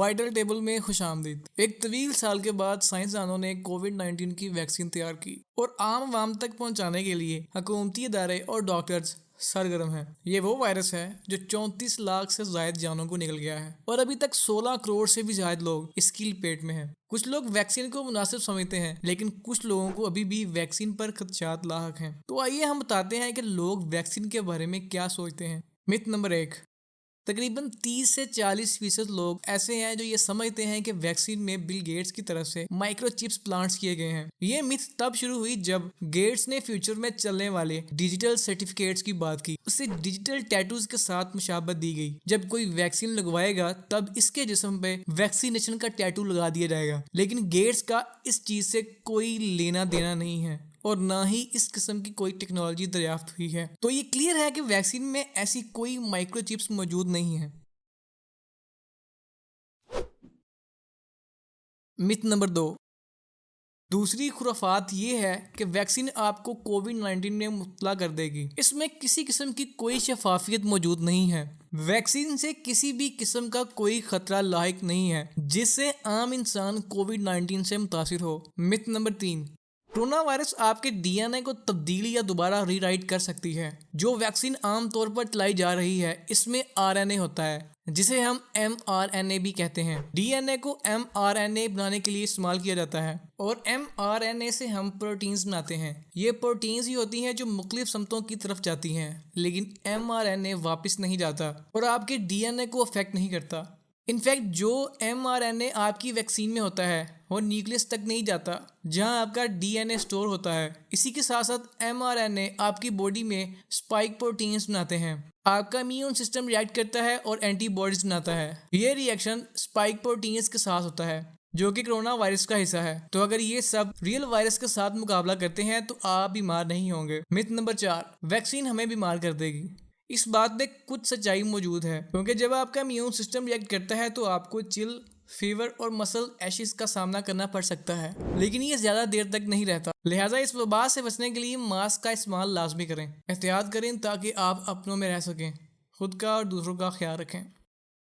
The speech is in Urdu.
وائٹل ٹیبل میں خوش آمدید۔ ایک طویل سال کے بعد سائنسدانوں نے کووڈ نائنٹین کی ویکسین تیار کی اور عام عوام تک پہنچانے کے لیے حکومتی ادارے اور ڈاکٹرز سرگرم ہیں۔ یہ وہ وائرس ہے جو چونتیس لاکھ سے زائد جانوں کو نکل گیا ہے اور ابھی تک سولہ کروڑ سے بھی زائد لوگ اس کی پیٹ میں ہیں۔ کچھ لوگ ویکسین کو مناسب سمجھتے ہیں، لیکن کچھ لوگوں کو ابھی بھی ویکسین پر خدشات لاحق ہیں۔ تو آئیے ہم بتاتے ہیں کہ لوگ ویکسین کے بارے میں کیا سوچتے ہیں۔ مت نمبر ایک۔ تقریباً تیس سے چالیس فیصد لوگ ایسے ہیں جو یہ سمجھتے ہیں کہ ویکسین میں بل گیٹس کی طرف سے مائکرو چپس پلانٹس کیے گئے ہیں۔ یہ مت تب شروع ہوئی جب گیٹس نے فیوچر میں چلنے والے ڈیجیٹل سرٹیفکیٹس کی بات کی۔ اسے ڈیجیٹل ٹیٹوز کے ساتھ مشابت دی گئی۔ جب کوئی ویکسین لگوائے گا تب اس کے جسم پہ ویکسینیشن کا ٹیٹو لگا دیا جائے گا۔ لیکن گیٹس کا اس چیز سے کوئی لینا دینا نہیں ہے۔ اور نہ ہی اس قسم کی کوئی ٹیکنالوجی دریافت ہوئی ہے۔ تو یہ کلیئر ہے کہ ویکسین میں ایسی کوئی مائکرو چپس موجود نہیں ہے مت نمبر دو۔ دوسری خرافات یہ ہے کہ ویکسین آپ کو کووڈ نائنٹین میں مطلع کر دے گی۔ اس میں کسی قسم کی کوئی شفافیت موجود نہیں ہے۔ ویکسین سے کسی بھی قسم کا کوئی خطرہ لاحق نہیں ہے، جس سے عام انسان کووڈ نائنٹین سے متاثر ہو۔ مت نمبر تین۔ کرونا وائرس آپ کے ڈی این اے کو تبدیلی یا دوبارہ ری رائٹ کر سکتی ہے، جو ویکسین عام طور پر چلائی جا رہی ہے، اس میں آر این اے ہوتا ہے، جسے ہم ایم آر این اے بھی کہتے ہیں۔ ڈی این اے کو ایم آر این اے بنانے کے لیے استعمال کیا جاتا ہے، اور ایم آر این اے سے ہم پروٹینز بناتے ہیں۔ یہ پروٹینز ہی ہوتی ہیں جو مختلف سمتوں کی طرف جاتی ہیں، لیکن ایم آر این اے واپس نہیں جاتا، اور آپ کے ڈی این اے کو افیکٹ نہیں کرتا۔ انفیکٹ جو ایم آر این اے آپ کی ویکسین میں ہوتا ہے وہ نیوکلس تک نہیں جاتا، جہاں آپ کا ڈی این اے اسٹور ہوتا ہے۔ اسی کے ساتھ ساتھ ایم آر این اے آپ کی باڈی میں اسپائک پروٹینس بناتے ہیں۔ آپ کا امیون سسٹم ریئیکٹ کرتا ہے اور اینٹی باڈیز بناتا ہے۔ یہ ریئیکشن اسپائک پروٹینس کے ساتھ ہوتا ہے، جو کہ کرونا وائرس کا حصہ ہے۔ تو اگر یہ سب ریئل وائرس کے ساتھ مقابلہ کرتے ہیں تو آپ بیمار نہیں ہوں گے۔ مت نمبر چار، ویکسین ہمیں بیمار کر دے گی۔ اس بات میں کچھ سچائی موجود ہے، کیونکہ جب آپ کا امیون سسٹم ریئیکٹ کرتا ہے تو آپ کو چل فیور اور مسل ایشز کا سامنا کرنا پڑ سکتا ہے، لیکن یہ زیادہ دیر تک نہیں رہتا۔ لہٰذا اس وبا سے بچنے کے لیے ماسک کا استعمال لازمی کریں۔ احتیاط کریں تاکہ آپ اپنوں میں رہ سکیں۔ خود کا اور دوسروں کا خیال رکھیں۔